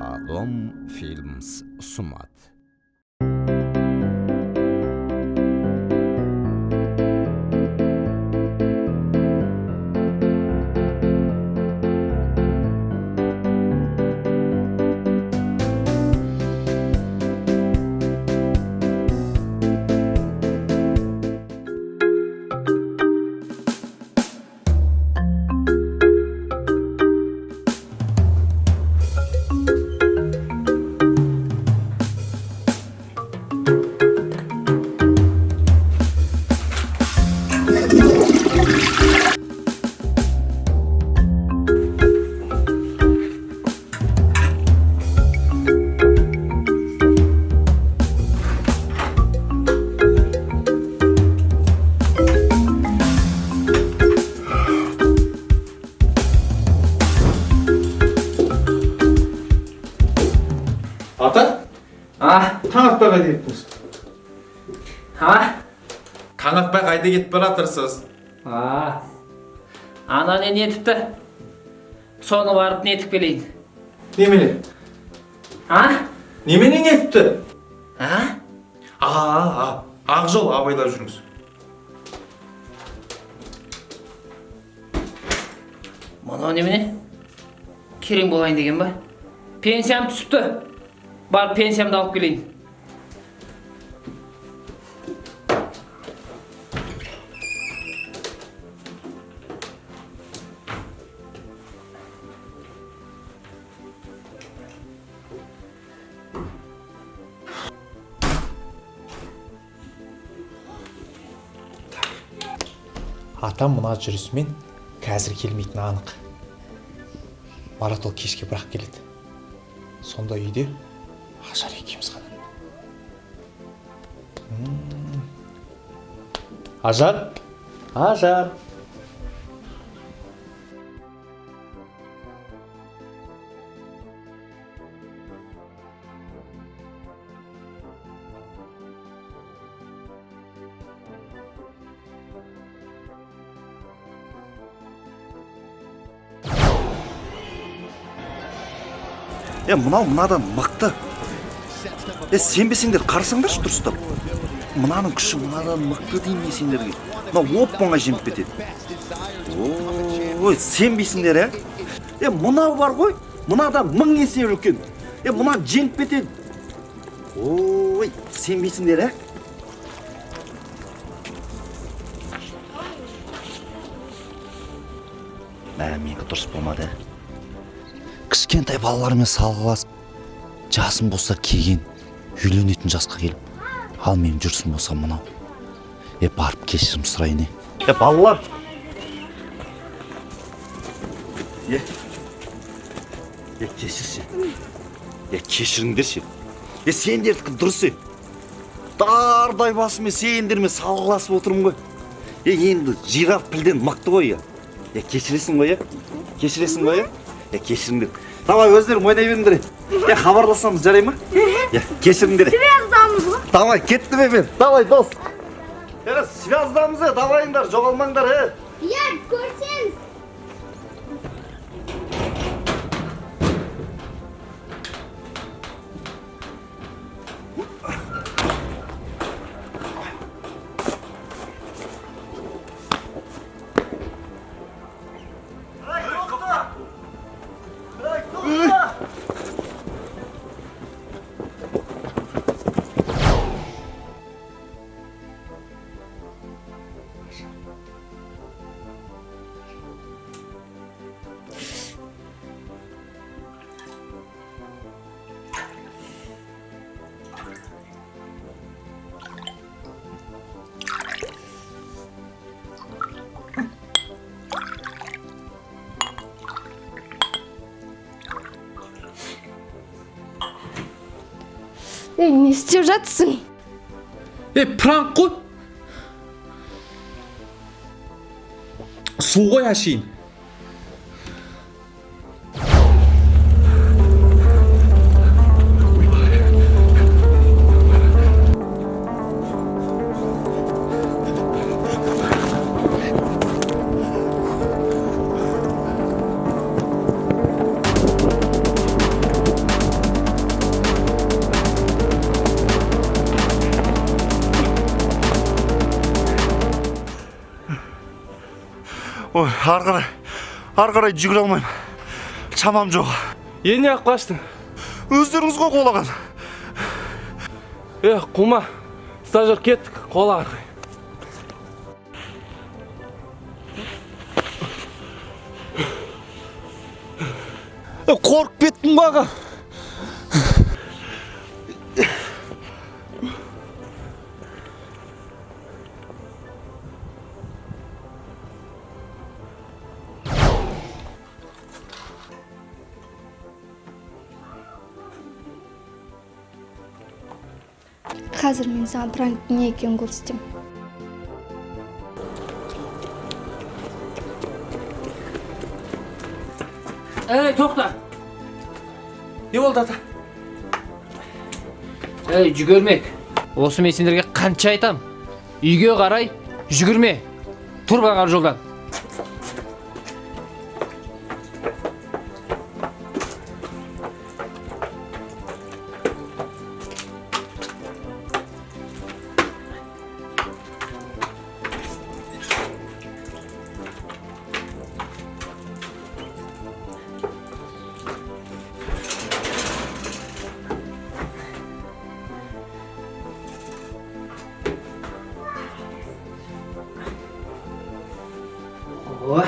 алом фильмс ұсынады ата а таң атпай қайда кеттіңіз а таң атпай қайда кетіп бара жатырсыз а ана не нетіпті соны барып нетіп келейін немене а немене нетіпті а а а ақ жол абайлап жүріңіз мынау немене керең болайын деген ба пенсиям түсіпті барып пенсиямды алып келейін атам мына жүрісімен қазір келмейтіні анық марат ол кешке бірақ келеді сонда үйде ажар екеуміз ғана ажар ажар е мынау мынадан мықты е сенбесеңдер қарасаңдаршы дұрыстап. Мынаның күші мынадан мықты деймін мен сендерге. Мынау оп оңай жеңіп кетеді. Ой сенбейсіңдер ә? Е мынау бар ғой мынадан мың есе үлкен. Е мынаны жеңіп кетеді. Ой сенбейсіңдер ә? Мә менікі дұрыс болмады ә? Кішкентай балалармен салғыласып жасым болса келген үйленетін жасқа келіп ал менің жүрісім болса мынау е барып кешірім сұрайын е. Е балалар! Е е кешірші е кешіріңдерші. Е сендердікі дұрыс е. Дардай басымен сендермен салғыласып отырмын ғой. Е енді жираф пілден мықты ғой е. Е кешіресің ғой е. Кешіресің ғой е. Е кешіріңдер. Давай өздерің ойнай беріңдер е хабарласамыз жарай ма? Е кешіріңдер связдамыз ғой давай кеттім е мен давай дос е связдамыз е давайыңдар жоғалмаңдар е иә көрсеңіз ей не істеп жатсың е пранк қой су ғой әшейін ой ары қарай ары қарай жүгіре алмаймын. Шамам жоқ. Е неғып қаштың? Өздеріңіз ғой қолаған. Е қума стажер кеттік қола қарай. Қорқып кеттім ба аға қазір мен саған пранктің не екенін көрсетемін ей тоқта не болды ата ей жүгірмек осы мен сендерге қанша айтам үйге қарай жүгірме тұр бағар жолдан ой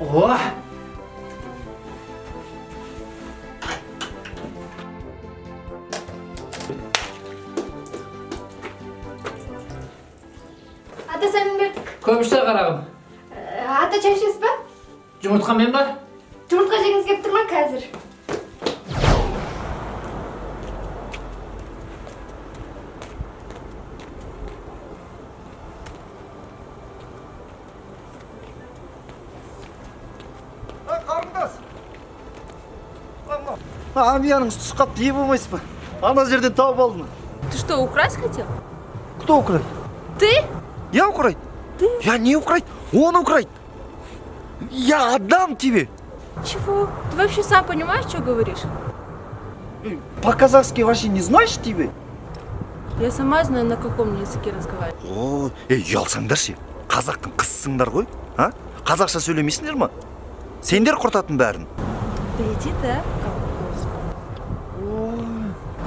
ой ата көп ішсе қарағым. Ә, ата шай ішесіз ба жұмыртқамен ба жұмыртқа жегіңіз келіп тұр ма қазір қарындас амияның түсіп қалыпты ие болмайсыз ба ана жерден тауып алдым Ты что, украсть хотел? кто украйт Ты? я украйт я не украйт он украйт я отдам тебе Чего? Ты вообще сам понимаешь, что говоришь? по-казахски вообще не знаешь тебе Я сама знаю, на каком языке разговаривать. о ей ұялсаңдаршы қазақтың қызысыңдар ғой а қазақша сөйлемейсіңдер ма сендер құртатын бәрін Да иди ты, а?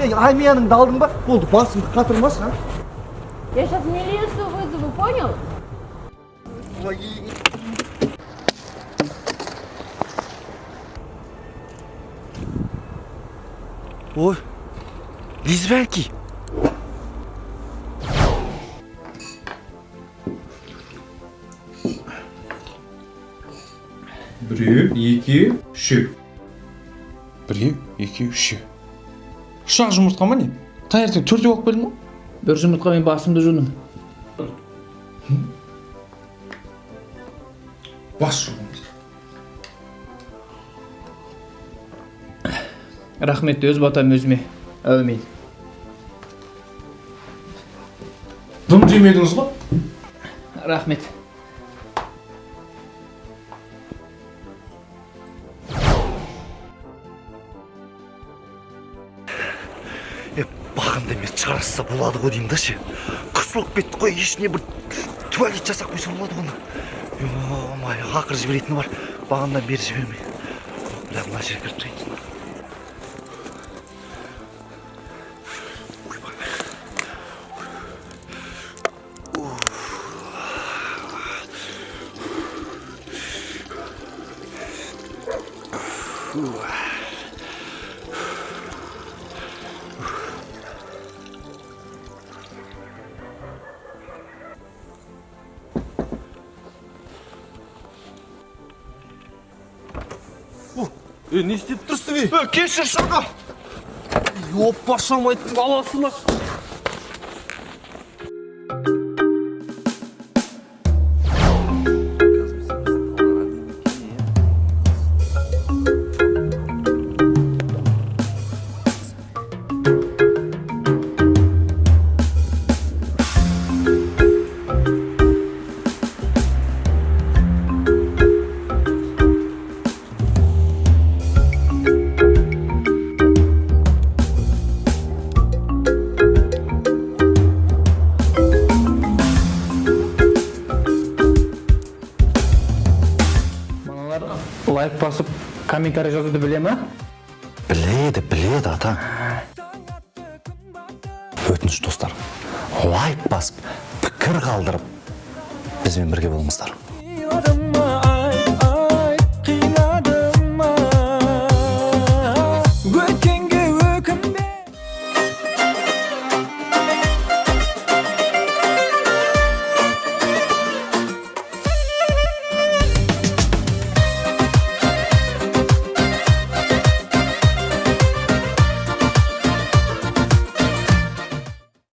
Ей амияныңды алдың ба? Болды басымды қатырмашы а Я сейчас милицию вызову, понял? ой лесбиянки біреу екеу үшеу біреу екеу үшеу үш ақ жұмыртқа ма не? Таңертең төртеу алып келдің ба бір жұмыртқамен басымды жудым. Бас рахмет өз батам өзіме. Әумин. Дым жемедіңіз ғой? Рахмет. Е бағанда емес шығарса болады ғой деймін да ше. Қысылып кетті ғой ішіне бір туалет жасап қойса болады оны ой ақыры жіберетіні бар. Бағанадан бері жібермей. Бірақ мына жерге кіріп тұрайын. Е не істеп тұрсың ей кешір шырға оппа шамайттың баласына. Лайк басып комментарий жазуды біле ма? Біледі біледі ата. Өтініш достар. Лайк басып пікір қалдырып бізбен бірге болыңыздар.